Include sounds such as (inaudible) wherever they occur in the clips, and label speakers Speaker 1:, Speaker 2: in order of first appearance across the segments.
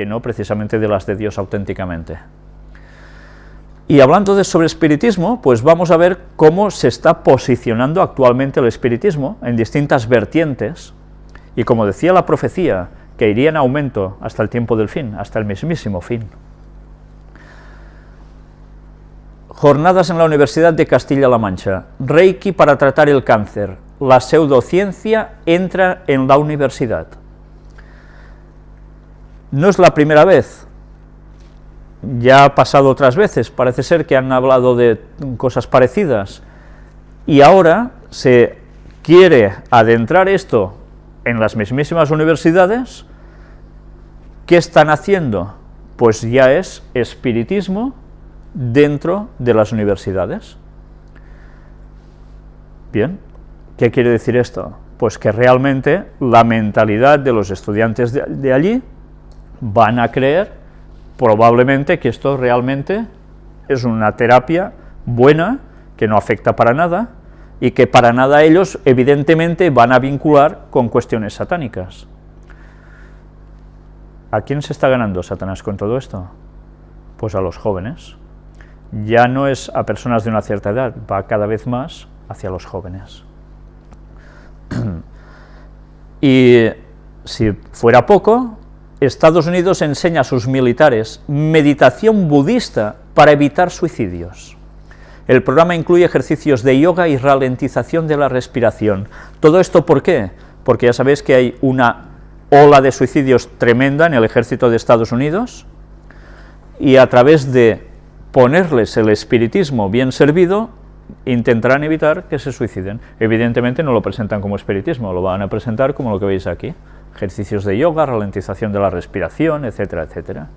Speaker 1: que no precisamente de las de Dios auténticamente. Y hablando de sobre espiritismo, pues vamos a ver cómo se está posicionando actualmente el espiritismo en distintas vertientes, y como decía la profecía, que iría en aumento hasta el tiempo del fin, hasta el mismísimo fin. Jornadas en la Universidad de Castilla-La Mancha. Reiki para tratar el cáncer. La pseudociencia entra en la universidad. No es la primera vez, ya ha pasado otras veces, parece ser que han hablado de cosas parecidas, y ahora se quiere adentrar esto en las mismísimas universidades, ¿qué están haciendo? Pues ya es espiritismo dentro de las universidades. Bien, ¿qué quiere decir esto? Pues que realmente la mentalidad de los estudiantes de, de allí van a creer probablemente que esto realmente es una terapia buena, que no afecta para nada, y que para nada ellos evidentemente van a vincular con cuestiones satánicas. ¿A quién se está ganando Satanás con todo esto? Pues a los jóvenes. Ya no es a personas de una cierta edad, va cada vez más hacia los jóvenes. (clears throat) y si fuera poco, Estados Unidos enseña a sus militares meditación budista para evitar suicidios. El programa incluye ejercicios de yoga y ralentización de la respiración. ¿Todo esto por qué? Porque ya sabéis que hay una ola de suicidios tremenda en el ejército de Estados Unidos, y a través de ponerles el espiritismo bien servido, intentarán evitar que se suiciden. Evidentemente no lo presentan como espiritismo, lo van a presentar como lo que veis aquí ejercicios de yoga, ralentización de la respiración, etcétera, etcétera.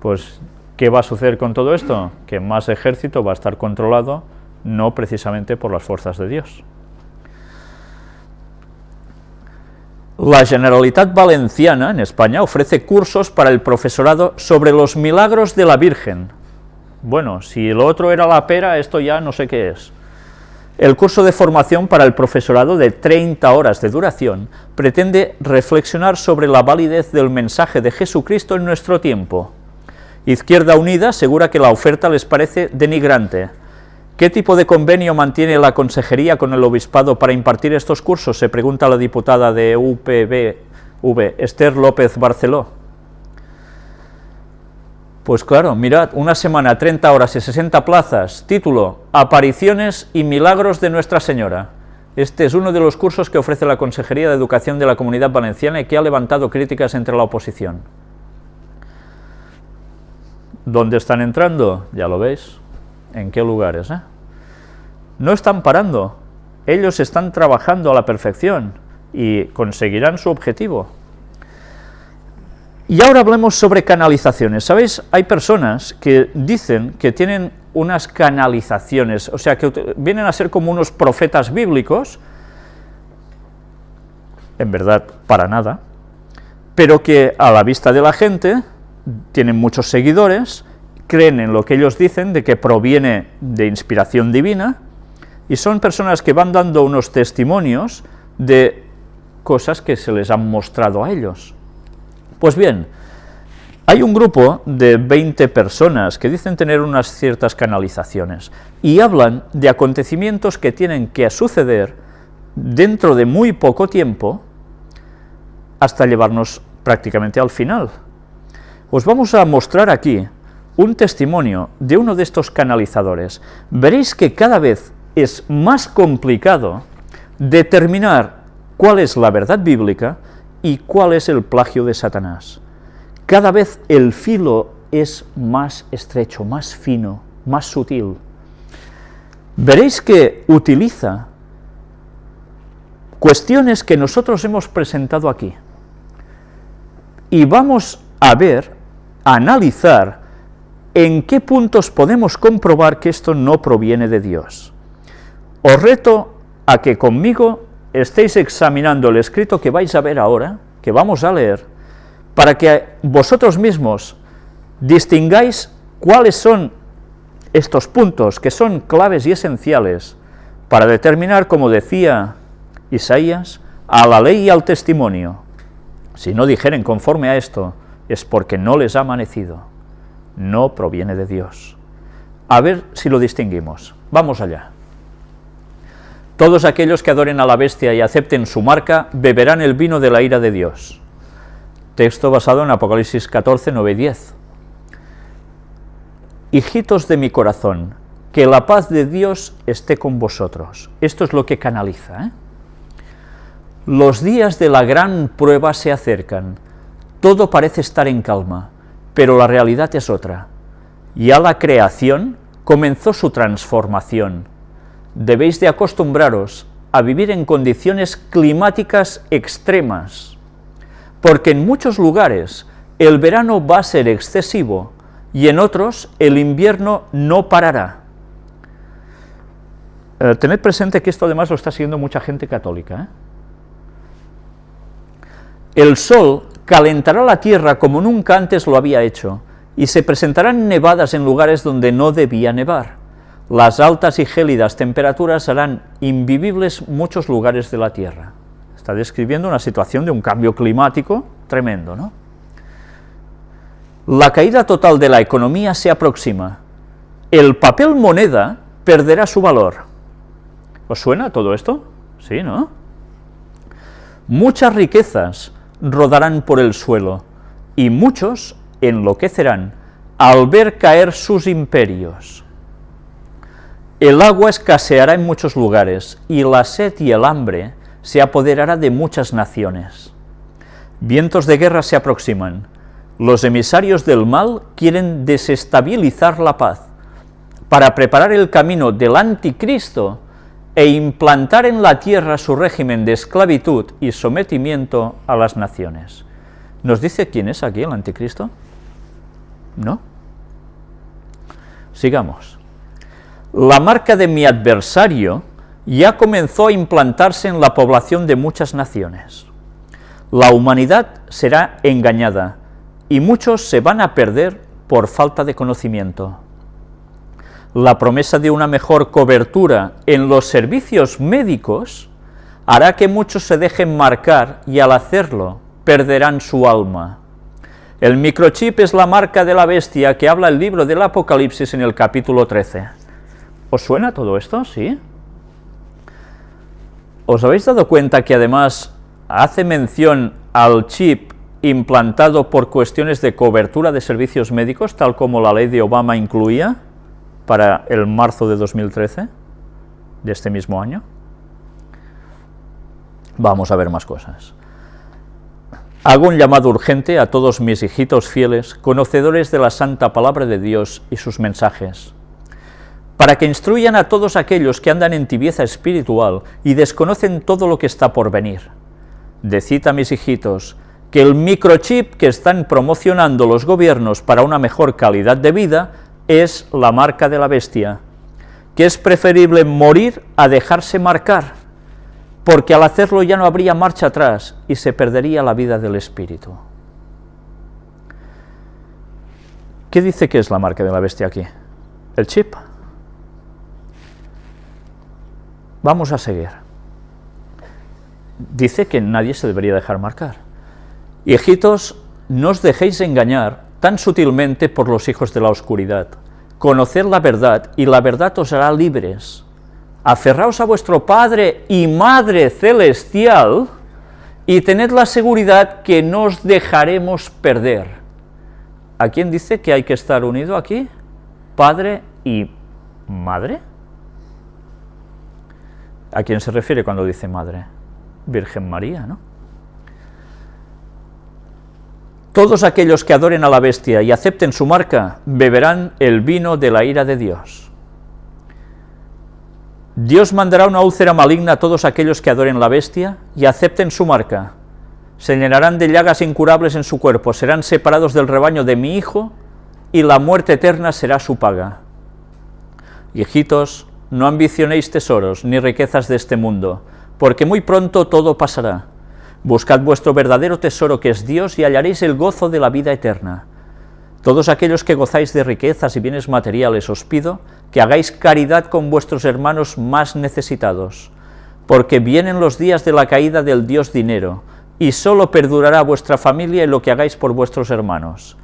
Speaker 1: Pues, ¿qué va a suceder con todo esto? Que más ejército va a estar controlado no precisamente por las fuerzas de Dios. La Generalitat Valenciana, en España, ofrece cursos para el profesorado sobre los milagros de la Virgen. Bueno, si lo otro era la pera, esto ya no sé qué es. El curso de formación para el profesorado de 30 horas de duración pretende reflexionar sobre la validez del mensaje de Jesucristo en nuestro tiempo. Izquierda Unida asegura que la oferta les parece denigrante. ¿Qué tipo de convenio mantiene la consejería con el obispado para impartir estos cursos? Se pregunta la diputada de UPV, Esther López Barceló. Pues claro, mirad, una semana, 30 horas y 60 plazas, título, Apariciones y Milagros de Nuestra Señora. Este es uno de los cursos que ofrece la Consejería de Educación de la Comunidad Valenciana y que ha levantado críticas entre la oposición. ¿Dónde están entrando? Ya lo veis. ¿En qué lugares? Eh? No están parando. Ellos están trabajando a la perfección y conseguirán su objetivo. Y ahora hablemos sobre canalizaciones. ¿Sabéis? Hay personas que dicen que tienen unas canalizaciones, o sea, que vienen a ser como unos profetas bíblicos, en verdad, para nada, pero que a la vista de la gente tienen muchos seguidores, creen en lo que ellos dicen, de que proviene de inspiración divina, y son personas que van dando unos testimonios de cosas que se les han mostrado a ellos. Pues bien, hay un grupo de 20 personas que dicen tener unas ciertas canalizaciones y hablan de acontecimientos que tienen que suceder dentro de muy poco tiempo hasta llevarnos prácticamente al final. Os vamos a mostrar aquí un testimonio de uno de estos canalizadores. Veréis que cada vez es más complicado determinar cuál es la verdad bíblica ¿Y cuál es el plagio de Satanás? Cada vez el filo es más estrecho, más fino, más sutil. Veréis que utiliza cuestiones que nosotros hemos presentado aquí. Y vamos a ver, a analizar, en qué puntos podemos comprobar que esto no proviene de Dios. Os reto a que conmigo estéis examinando el escrito que vais a ver ahora, que vamos a leer, para que vosotros mismos distingáis cuáles son estos puntos que son claves y esenciales para determinar, como decía Isaías, a la ley y al testimonio. Si no dijeren conforme a esto, es porque no les ha amanecido, no proviene de Dios. A ver si lo distinguimos. Vamos allá. Todos aquellos que adoren a la bestia y acepten su marca, beberán el vino de la ira de Dios. Texto basado en Apocalipsis 14, 9 y 10. Hijitos de mi corazón, que la paz de Dios esté con vosotros. Esto es lo que canaliza. ¿eh? Los días de la gran prueba se acercan. Todo parece estar en calma, pero la realidad es otra. Ya la creación comenzó su transformación. Debéis de acostumbraros a vivir en condiciones climáticas extremas, porque en muchos lugares el verano va a ser excesivo y en otros el invierno no parará. Eh, tened presente que esto además lo está siguiendo mucha gente católica. ¿eh? El sol calentará la tierra como nunca antes lo había hecho, y se presentarán nevadas en lugares donde no debía nevar. Las altas y gélidas temperaturas harán invivibles muchos lugares de la Tierra. Está describiendo una situación de un cambio climático tremendo, ¿no? La caída total de la economía se aproxima. El papel moneda perderá su valor. ¿Os suena todo esto? Sí, ¿no? Muchas riquezas rodarán por el suelo, y muchos enloquecerán al ver caer sus imperios. El agua escaseará en muchos lugares, y la sed y el hambre se apoderará de muchas naciones. Vientos de guerra se aproximan. Los emisarios del mal quieren desestabilizar la paz, para preparar el camino del anticristo e implantar en la tierra su régimen de esclavitud y sometimiento a las naciones. ¿Nos dice quién es aquí el anticristo? ¿No? Sigamos. La marca de mi adversario ya comenzó a implantarse en la población de muchas naciones. La humanidad será engañada y muchos se van a perder por falta de conocimiento. La promesa de una mejor cobertura en los servicios médicos hará que muchos se dejen marcar y al hacerlo perderán su alma. El microchip es la marca de la bestia que habla el libro del Apocalipsis en el capítulo 13. ¿Os suena todo esto? ¿Sí? ¿Os habéis dado cuenta que además hace mención al chip implantado por cuestiones de cobertura de servicios médicos, tal como la ley de Obama incluía para el marzo de 2013, de este mismo año? Vamos a ver más cosas. Hago un llamado urgente a todos mis hijitos fieles, conocedores de la santa palabra de Dios y sus mensajes, para que instruyan a todos aquellos que andan en tibieza espiritual y desconocen todo lo que está por venir. Decid a mis hijitos que el microchip que están promocionando los gobiernos para una mejor calidad de vida es la marca de la bestia, que es preferible morir a dejarse marcar, porque al hacerlo ya no habría marcha atrás y se perdería la vida del espíritu. ¿Qué dice que es la marca de la bestia aquí? El chip. Vamos a seguir. Dice que nadie se debería dejar marcar. Hijitos, no os dejéis engañar tan sutilmente por los hijos de la oscuridad. Conocer la verdad, y la verdad os hará libres aferraos a vuestro Padre y Madre Celestial, y tened la seguridad que no os dejaremos perder. ¿A quién dice que hay que estar unido aquí? ¿Padre y Madre? ¿A quién se refiere cuando dice Madre? Virgen María, ¿no? Todos aquellos que adoren a la bestia y acepten su marca, beberán el vino de la ira de Dios. Dios mandará una úlcera maligna a todos aquellos que adoren la bestia y acepten su marca. Se llenarán de llagas incurables en su cuerpo, serán separados del rebaño de mi Hijo, y la muerte eterna será su paga. Hijitos, no ambicionéis tesoros ni riquezas de este mundo, porque muy pronto todo pasará. Buscad vuestro verdadero tesoro que es Dios y hallaréis el gozo de la vida eterna. Todos aquellos que gozáis de riquezas y bienes materiales os pido que hagáis caridad con vuestros hermanos más necesitados, porque vienen los días de la caída del Dios dinero, y solo perdurará vuestra familia y lo que hagáis por vuestros hermanos.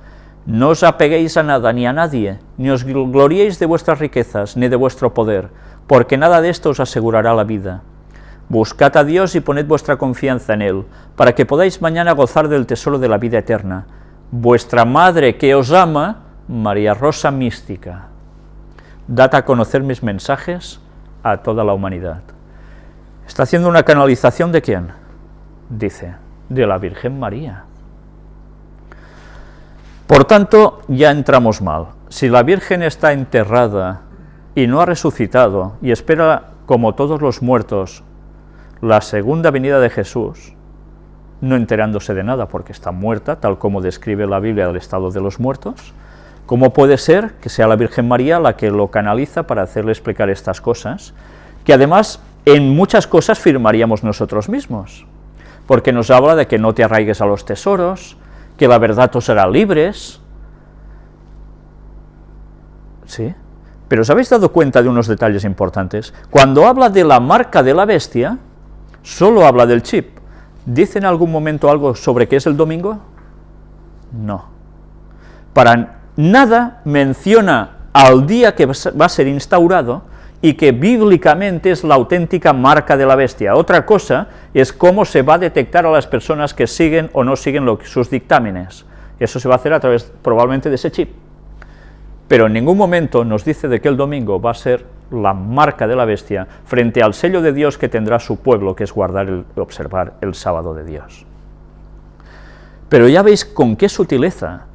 Speaker 1: No os apeguéis a nada ni a nadie, ni os gloriéis de vuestras riquezas, ni de vuestro poder, porque nada de esto os asegurará la vida. Buscad a Dios y poned vuestra confianza en Él, para que podáis mañana gozar del tesoro de la vida eterna. Vuestra Madre que os ama, María Rosa Mística. Dad a conocer mis mensajes a toda la humanidad. ¿Está haciendo una canalización de quién? Dice, de la Virgen María. Por tanto, ya entramos mal. Si la Virgen está enterrada y no ha resucitado y espera, como todos los muertos, la segunda venida de Jesús, no enterándose de nada porque está muerta, tal como describe la Biblia del estado de los muertos, ¿cómo puede ser que sea la Virgen María la que lo canaliza para hacerle explicar estas cosas? Que además en muchas cosas firmaríamos nosotros mismos, porque nos habla de que no te arraigues a los tesoros, que la verdad os hará libres, ¿sí? Pero ¿os habéis dado cuenta de unos detalles importantes? Cuando habla de la marca de la bestia, solo habla del chip. ¿Dice en algún momento algo sobre qué es el domingo? No. Para nada menciona al día que va a ser instaurado y que bíblicamente es la auténtica marca de la bestia. Otra cosa es cómo se va a detectar a las personas que siguen o no siguen sus dictámenes. Eso se va a hacer a través probablemente de ese chip. Pero en ningún momento nos dice de que el domingo va a ser la marca de la bestia frente al sello de Dios que tendrá su pueblo, que es guardar y observar el sábado de Dios. Pero ya veis con qué sutileza,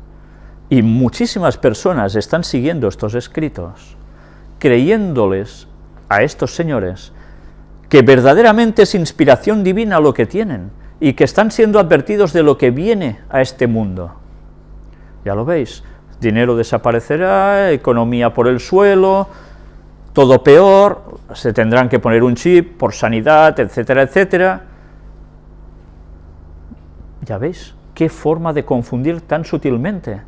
Speaker 1: y muchísimas personas están siguiendo estos escritos, creyéndoles a estos señores que verdaderamente es inspiración divina lo que tienen, y que están siendo advertidos de lo que viene a este mundo. Ya lo veis, dinero desaparecerá, economía por el suelo, todo peor, se tendrán que poner un chip por sanidad, etcétera, etcétera. Ya veis, qué forma de confundir tan sutilmente.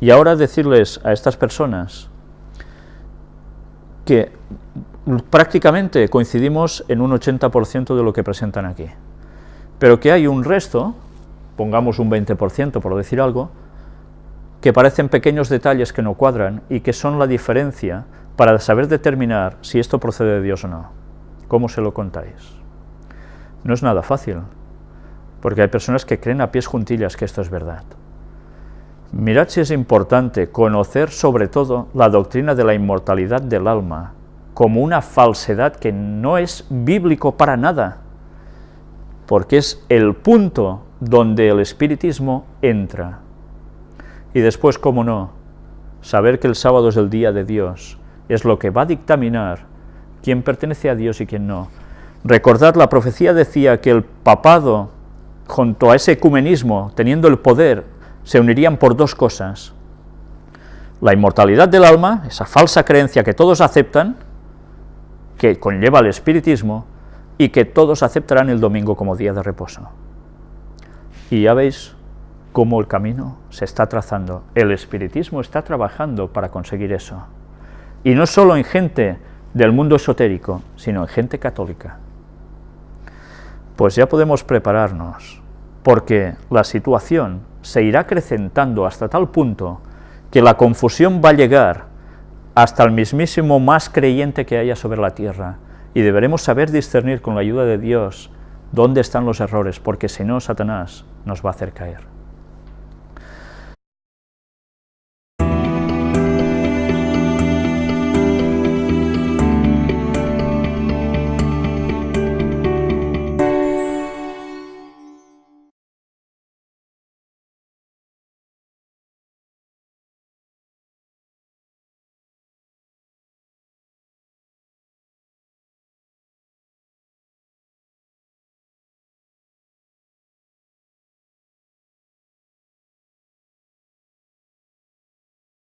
Speaker 1: Y ahora decirles a estas personas que prácticamente coincidimos en un 80% de lo que presentan aquí, pero que hay un resto, pongamos un 20% por decir algo, que parecen pequeños detalles que no cuadran y que son la diferencia para saber determinar si esto procede de Dios o no. ¿Cómo se lo contáis? No es nada fácil, porque hay personas que creen a pies juntillas que esto es verdad. Mirad si es importante conocer sobre todo la doctrina de la inmortalidad del alma, como una falsedad que no es bíblico para nada, porque es el punto donde el espiritismo entra. Y después, cómo no, saber que el sábado es el día de Dios, es lo que va a dictaminar quién pertenece a Dios y quién no. Recordad, la profecía decía que el papado, junto a ese ecumenismo, teniendo el poder, se unirían por dos cosas. La inmortalidad del alma, esa falsa creencia que todos aceptan, que conlleva el espiritismo, y que todos aceptarán el domingo como día de reposo. Y ya veis cómo el camino se está trazando. El espiritismo está trabajando para conseguir eso. Y no solo en gente del mundo esotérico, sino en gente católica. Pues ya podemos prepararnos, porque la situación se irá acrecentando hasta tal punto que la confusión va a llegar hasta el mismísimo más creyente que haya sobre la tierra, y deberemos saber discernir con la ayuda de Dios dónde están los errores, porque si no, Satanás nos va a hacer caer.